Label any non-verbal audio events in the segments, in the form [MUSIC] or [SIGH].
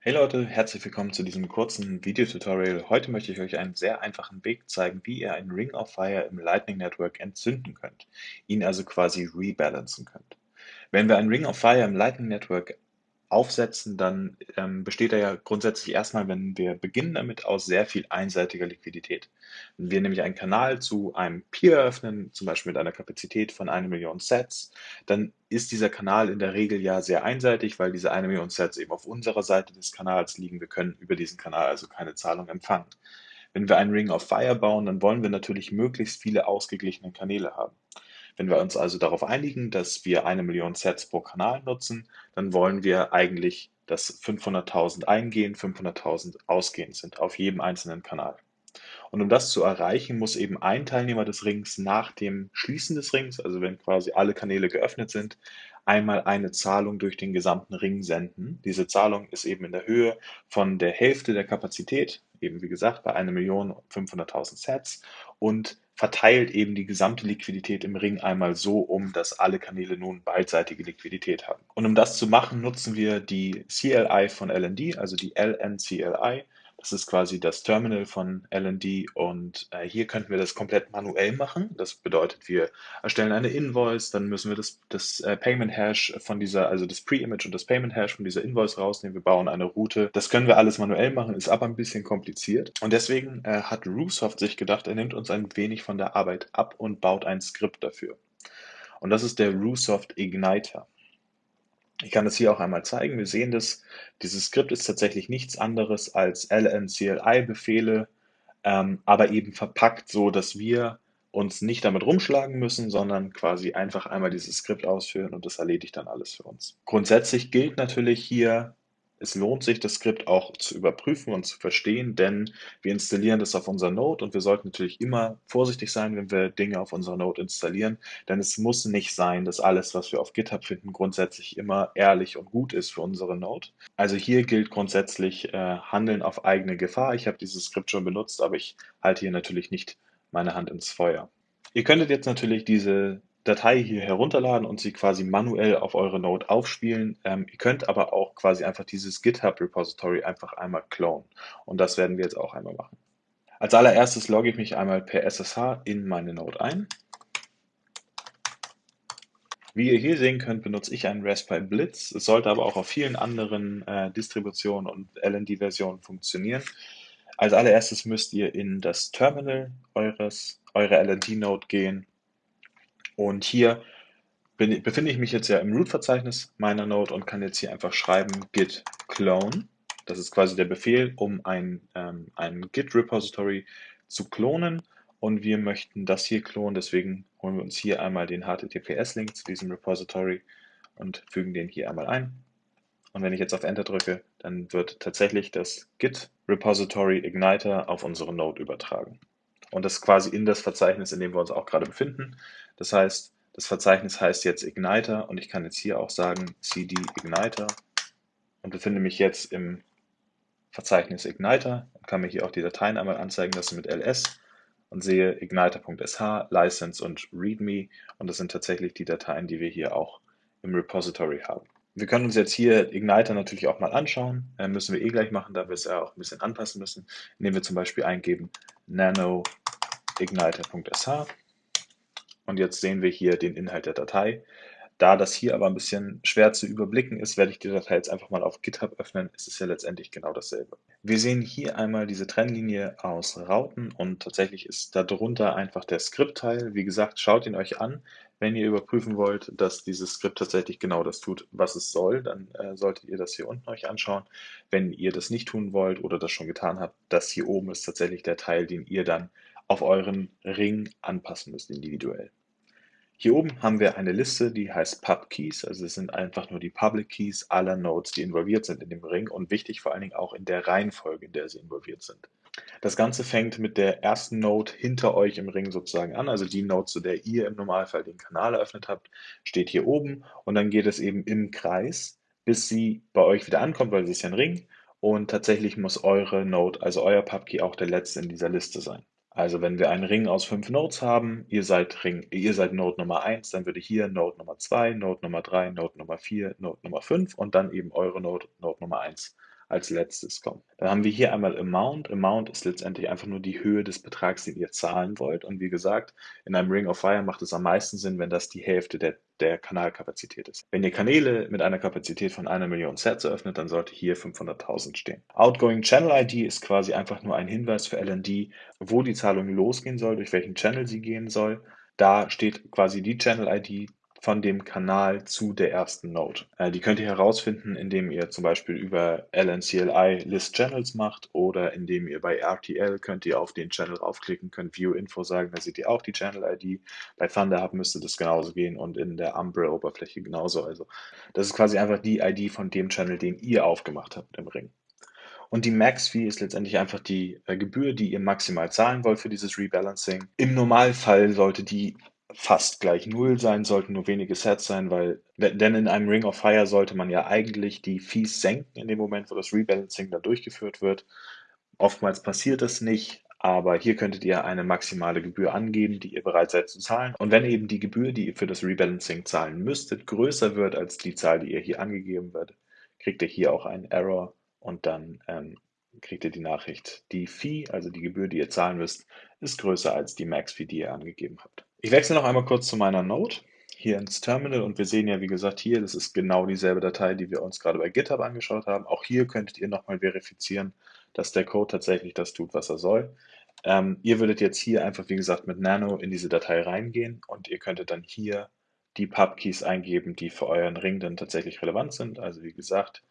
Hey Leute, herzlich willkommen zu diesem kurzen Videotutorial. Heute möchte ich euch einen sehr einfachen Weg zeigen, wie ihr einen Ring of Fire im Lightning Network entzünden könnt, ihn also quasi rebalancen könnt. Wenn wir einen Ring of Fire im Lightning Network aufsetzen, dann ähm, besteht er ja grundsätzlich erstmal, wenn wir beginnen damit, aus sehr viel einseitiger Liquidität. Wenn wir nämlich einen Kanal zu einem Peer öffnen, zum Beispiel mit einer Kapazität von einer Million Sets, dann ist dieser Kanal in der Regel ja sehr einseitig, weil diese eine Million Sets eben auf unserer Seite des Kanals liegen. Wir können über diesen Kanal also keine Zahlung empfangen. Wenn wir einen Ring of Fire bauen, dann wollen wir natürlich möglichst viele ausgeglichene Kanäle haben. Wenn wir uns also darauf einigen, dass wir eine Million Sets pro Kanal nutzen, dann wollen wir eigentlich, dass 500.000 eingehen, 500.000 ausgehen sind auf jedem einzelnen Kanal. Und um das zu erreichen, muss eben ein Teilnehmer des Rings nach dem Schließen des Rings, also wenn quasi alle Kanäle geöffnet sind, einmal eine Zahlung durch den gesamten Ring senden. Diese Zahlung ist eben in der Höhe von der Hälfte der Kapazität, eben wie gesagt bei 1.500.000 Sets und verteilt eben die gesamte Liquidität im Ring einmal so um, dass alle Kanäle nun beidseitige Liquidität haben. Und um das zu machen, nutzen wir die CLI von LND, also die LNCLI. Das ist quasi das Terminal von LND und äh, hier könnten wir das komplett manuell machen. Das bedeutet, wir erstellen eine Invoice, dann müssen wir das, das äh, Payment Hash von dieser, also das Pre-Image und das Payment Hash von dieser Invoice rausnehmen. Wir bauen eine Route. Das können wir alles manuell machen, ist aber ein bisschen kompliziert. Und deswegen äh, hat Rusoft sich gedacht, er nimmt uns ein wenig von der Arbeit ab und baut ein Skript dafür. Und das ist der Rusoft Igniter. Ich kann das hier auch einmal zeigen. Wir sehen das, dieses Skript ist tatsächlich nichts anderes als lncli-Befehle, ähm, aber eben verpackt so, dass wir uns nicht damit rumschlagen müssen, sondern quasi einfach einmal dieses Skript ausführen und das erledigt dann alles für uns. Grundsätzlich gilt natürlich hier es lohnt sich, das Skript auch zu überprüfen und zu verstehen, denn wir installieren das auf unser Node und wir sollten natürlich immer vorsichtig sein, wenn wir Dinge auf unserer Node installieren, denn es muss nicht sein, dass alles, was wir auf GitHub finden, grundsätzlich immer ehrlich und gut ist für unsere Node. Also hier gilt grundsätzlich äh, Handeln auf eigene Gefahr. Ich habe dieses Skript schon benutzt, aber ich halte hier natürlich nicht meine Hand ins Feuer. Ihr könntet jetzt natürlich diese Datei hier herunterladen und sie quasi manuell auf eure Node aufspielen. Ähm, ihr könnt aber auch quasi einfach dieses GitHub-Repository einfach einmal klonen. Und das werden wir jetzt auch einmal machen. Als allererstes logge ich mich einmal per SSH in meine Node ein. Wie ihr hier sehen könnt, benutze ich einen Raspberry Blitz. Es sollte aber auch auf vielen anderen äh, Distributionen und LND-Versionen funktionieren. Als allererstes müsst ihr in das Terminal eures, eurer LND-Node gehen und hier bin, befinde ich mich jetzt ja im Root-Verzeichnis meiner Node und kann jetzt hier einfach schreiben git clone. Das ist quasi der Befehl, um ein, ähm, ein Git-Repository zu klonen. Und wir möchten das hier klonen, deswegen holen wir uns hier einmal den HTTPS-Link zu diesem Repository und fügen den hier einmal ein. Und wenn ich jetzt auf Enter drücke, dann wird tatsächlich das Git Repository Igniter auf unsere Node übertragen. Und das quasi in das Verzeichnis, in dem wir uns auch gerade befinden. Das heißt, das Verzeichnis heißt jetzt Igniter und ich kann jetzt hier auch sagen cd Igniter und befinde mich jetzt im Verzeichnis Igniter und kann mir hier auch die Dateien einmal anzeigen lassen mit ls und sehe igniter.sh, license und readme und das sind tatsächlich die Dateien, die wir hier auch im Repository haben. Wir können uns jetzt hier Igniter natürlich auch mal anschauen, äh, müssen wir eh gleich machen, da wir es ja auch ein bisschen anpassen müssen, indem wir zum Beispiel eingeben nano igniter.sh und jetzt sehen wir hier den Inhalt der Datei. Da das hier aber ein bisschen schwer zu überblicken ist, werde ich die Datei jetzt einfach mal auf GitHub öffnen. Es ist ja letztendlich genau dasselbe. Wir sehen hier einmal diese Trennlinie aus Rauten und tatsächlich ist darunter einfach der Skriptteil. Wie gesagt, schaut ihn euch an. Wenn ihr überprüfen wollt, dass dieses Skript tatsächlich genau das tut, was es soll, dann äh, solltet ihr das hier unten euch anschauen. Wenn ihr das nicht tun wollt oder das schon getan habt, das hier oben ist tatsächlich der Teil, den ihr dann auf euren Ring anpassen müsst individuell. Hier oben haben wir eine Liste, die heißt Pub Keys, also es sind einfach nur die Public Keys aller Nodes, die involviert sind in dem Ring und wichtig vor allen Dingen auch in der Reihenfolge, in der sie involviert sind. Das Ganze fängt mit der ersten Node hinter euch im Ring sozusagen an, also die Node, zu der ihr im Normalfall den Kanal eröffnet habt, steht hier oben und dann geht es eben im Kreis, bis sie bei euch wieder ankommt, weil sie ist ja ein Ring und tatsächlich muss eure Node, also euer Pubkey auch der letzte in dieser Liste sein. Also wenn wir einen Ring aus fünf Nodes haben, ihr seid, Ring, ihr seid Node Nummer 1, dann würde hier Node Nummer 2, Node Nummer 3, Node Nummer 4, Node Nummer 5 und dann eben eure Node, Node Nummer 1 als letztes kommen. Dann haben wir hier einmal Amount. Amount ist letztendlich einfach nur die Höhe des Betrags, den ihr zahlen wollt. Und wie gesagt, in einem Ring of Fire macht es am meisten Sinn, wenn das die Hälfte der, der Kanalkapazität ist. Wenn ihr Kanäle mit einer Kapazität von einer Million Sets eröffnet, dann sollte hier 500.000 stehen. Outgoing Channel ID ist quasi einfach nur ein Hinweis für LND, wo die Zahlung losgehen soll, durch welchen Channel sie gehen soll. Da steht quasi die Channel ID von dem Kanal zu der ersten Node. Äh, die könnt ihr herausfinden, indem ihr zum Beispiel über LNCLI List Channels macht oder indem ihr bei RTL könnt ihr auf den Channel raufklicken, könnt View Info sagen, da seht ihr auch die Channel ID. Bei Thunderhub müsste das genauso gehen und in der Umbrella-Oberfläche genauso. Also das ist quasi einfach die ID von dem Channel, den ihr aufgemacht habt im Ring. Und die Max-Fee ist letztendlich einfach die äh, Gebühr, die ihr maximal zahlen wollt für dieses Rebalancing. Im Normalfall sollte die fast gleich Null sein, sollten nur wenige Sets sein, weil, denn in einem Ring of Fire sollte man ja eigentlich die Fees senken in dem Moment, wo das Rebalancing dann durchgeführt wird. Oftmals passiert das nicht, aber hier könntet ihr eine maximale Gebühr angeben, die ihr bereit seid zu zahlen. Und wenn eben die Gebühr, die ihr für das Rebalancing zahlen müsstet, größer wird als die Zahl, die ihr hier angegeben wird, kriegt ihr hier auch einen Error und dann ähm, kriegt ihr die Nachricht, die Fee, also die Gebühr, die ihr zahlen müsst, ist größer als die Max-Fee, die ihr angegeben habt. Ich wechsle noch einmal kurz zu meiner Node hier ins Terminal und wir sehen ja, wie gesagt, hier, das ist genau dieselbe Datei, die wir uns gerade bei GitHub angeschaut haben. Auch hier könntet ihr nochmal verifizieren, dass der Code tatsächlich das tut, was er soll. Ähm, ihr würdet jetzt hier einfach, wie gesagt, mit Nano in diese Datei reingehen und ihr könntet dann hier die Pub-Keys eingeben, die für euren Ring dann tatsächlich relevant sind. Also wie gesagt,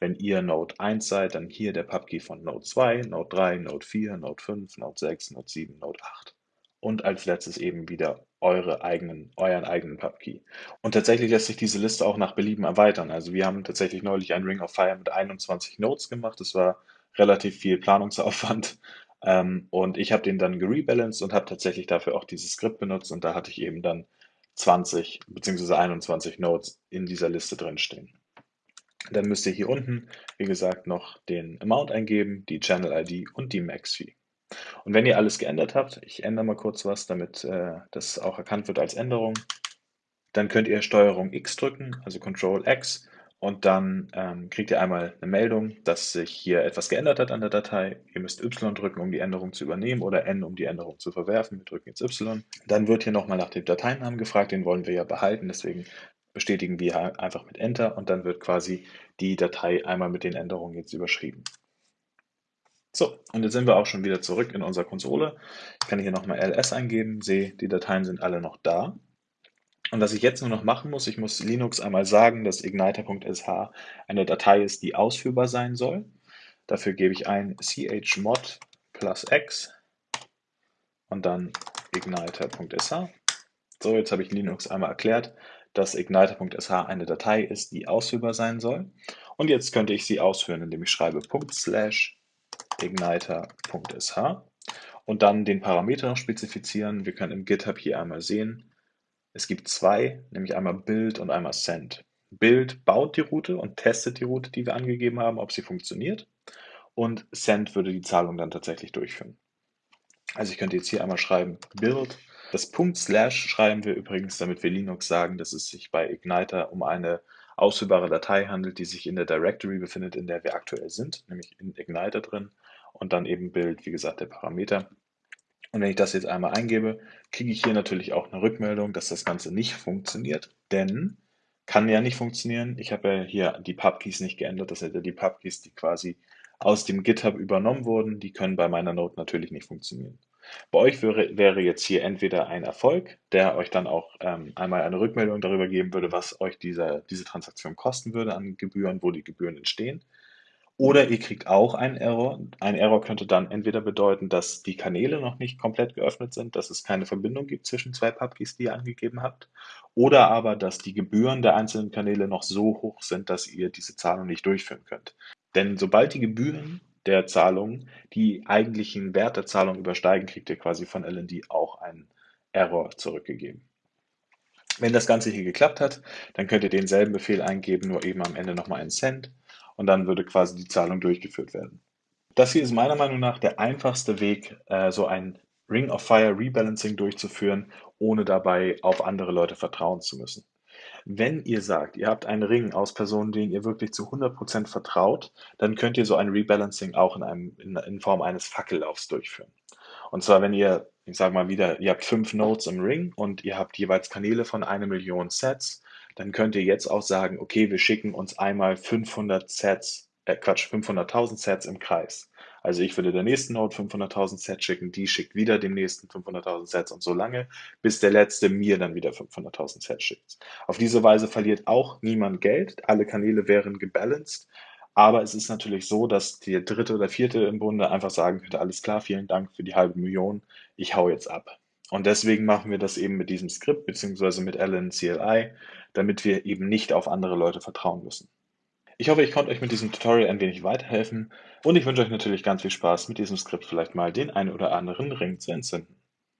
wenn ihr Node 1 seid, dann hier der Pub-Key von Node 2, Node 3, Node 4, Node 5, Node 6, Node 7, Node 8 und als letztes eben wieder eure eigenen, euren eigenen Pubkey. Und tatsächlich lässt sich diese Liste auch nach Belieben erweitern. Also wir haben tatsächlich neulich ein Ring of Fire mit 21 Nodes gemacht. Das war relativ viel Planungsaufwand. [LAUGHS] Ähm, und ich habe den dann gerebalanced und habe tatsächlich dafür auch dieses Skript benutzt. Und da hatte ich eben dann 20 bzw. 21 Nodes in dieser Liste drin stehen. Dann müsst ihr hier unten, wie gesagt, noch den Amount eingeben, die Channel ID und die Max Fee. Und wenn ihr alles geändert habt, ich ändere mal kurz was, damit äh, das auch erkannt wird als Änderung, dann könnt ihr Steuerung X drücken, also Control X, und dann ähm, kriegt ihr einmal eine Meldung, dass sich hier etwas geändert hat an der Datei. Ihr müsst Y drücken, um die Änderung zu übernehmen oder N, um die Änderung zu verwerfen. Wir drücken jetzt Y. Dann wird hier nochmal nach dem Dateinamen gefragt, den wollen wir ja behalten, deswegen bestätigen wir einfach mit Enter und dann wird quasi die Datei einmal mit den Änderungen jetzt überschrieben. So, und jetzt sind wir auch schon wieder zurück in unserer Konsole. Ich kann hier nochmal ls eingeben, sehe, die Dateien sind alle noch da. Und was ich jetzt nur noch machen muss, ich muss Linux einmal sagen, dass igniter.sh eine Datei ist, die ausführbar sein soll. Dafür gebe ich ein chmod plus x und dann igniter.sh. So, jetzt habe ich Linux einmal erklärt, dass igniter.sh eine Datei ist, die ausführbar sein soll. Und jetzt könnte ich sie ausführen, indem ich schreibe slash igniter.sh und dann den Parameter noch spezifizieren. Wir können im GitHub hier einmal sehen, es gibt zwei, nämlich einmal Build und einmal Send. Build baut die Route und testet die Route, die wir angegeben haben, ob sie funktioniert. Und Send würde die Zahlung dann tatsächlich durchführen. Also ich könnte jetzt hier einmal schreiben Build. Das Punkt Slash schreiben wir übrigens, damit wir Linux sagen, dass es sich bei Igniter um eine ausführbare Datei handelt, die sich in der Directory befindet, in der wir aktuell sind, nämlich in Igniter drin und dann eben Bild, wie gesagt, der Parameter. Und wenn ich das jetzt einmal eingebe, kriege ich hier natürlich auch eine Rückmeldung, dass das Ganze nicht funktioniert, denn kann ja nicht funktionieren. Ich habe ja hier die Pubkeys nicht geändert, das sind ja die Pubkeys, die quasi aus dem GitHub übernommen wurden, die können bei meiner Node natürlich nicht funktionieren. Bei euch wäre, wäre jetzt hier entweder ein Erfolg, der euch dann auch ähm, einmal eine Rückmeldung darüber geben würde, was euch dieser, diese Transaktion kosten würde an Gebühren, wo die Gebühren entstehen. Oder ihr kriegt auch einen Error. Ein Error könnte dann entweder bedeuten, dass die Kanäle noch nicht komplett geöffnet sind, dass es keine Verbindung gibt zwischen zwei Pubkeys, die ihr angegeben habt, oder aber, dass die Gebühren der einzelnen Kanäle noch so hoch sind, dass ihr diese Zahlung nicht durchführen könnt. Denn sobald die Gebühren der Zahlung die eigentlichen Wert der Zahlung übersteigen, kriegt ihr quasi von LND auch einen Error zurückgegeben. Wenn das Ganze hier geklappt hat, dann könnt ihr denselben Befehl eingeben, nur eben am Ende nochmal einen Cent und dann würde quasi die Zahlung durchgeführt werden. Das hier ist meiner Meinung nach der einfachste Weg, äh, so ein Ring of Fire Rebalancing durchzuführen, ohne dabei auf andere Leute vertrauen zu müssen. Wenn ihr sagt, ihr habt einen Ring aus Personen, denen ihr wirklich zu 100% vertraut, dann könnt ihr so ein Rebalancing auch in einem in in Form eines Fackellaufs durchführen. Und zwar, wenn ihr, ich sage mal wieder, ihr habt 5 Nodes im Ring und ihr habt jeweils Kanäle von 1.000.000 Sets, dann könnt ihr jetzt auch sagen: „Okay, wir schicken uns einmal 500 Sets äh, Quatsch, 500.000 Sets im Kreis.“ Also, ich würde der nächsten Node 500.000 Sets schicken, die schickt wieder dem nächsten 500.000 Sets und so lange, bis der Letzte mir dann wieder 500.000 Sets schickt. Auf diese Weise verliert auch niemand Geld, alle Kanäle wären gebalanced, aber es ist natürlich so, dass der Dritte oder Vierte im Bunde einfach sagen könnte: „Alles klar, vielen Dank für die halbe Million, ich haue jetzt ab.“ Und deswegen machen wir das eben mit diesem Skript beziehungsweise mit Allen CLI, damit wir eben nicht auf andere Leute vertrauen müssen. Ich hoffe, ich konnte euch mit diesem Tutorial ein wenig weiterhelfen und ich wünsche euch natürlich ganz viel Spaß, mit diesem Skript vielleicht mal den einen oder anderen Ring zu entzünden.